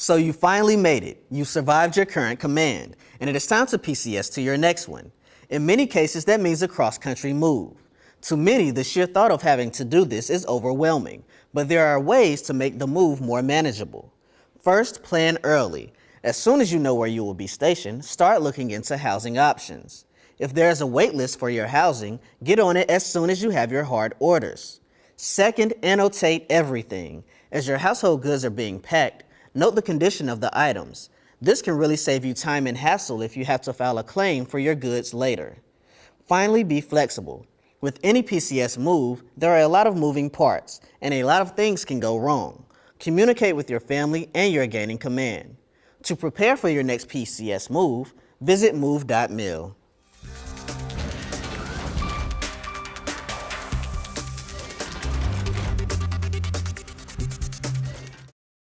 So you finally made it. You survived your current command, and it is time to PCS to your next one. In many cases, that means a cross-country move. To many, the sheer thought of having to do this is overwhelming, but there are ways to make the move more manageable. First, plan early. As soon as you know where you will be stationed, start looking into housing options. If there is a wait list for your housing, get on it as soon as you have your hard orders. Second, annotate everything. As your household goods are being packed, note the condition of the items. This can really save you time and hassle if you have to file a claim for your goods later. Finally, be flexible. With any PCS move, there are a lot of moving parts, and a lot of things can go wrong. Communicate with your family and your gaining command. To prepare for your next PCS move, visit move.mil.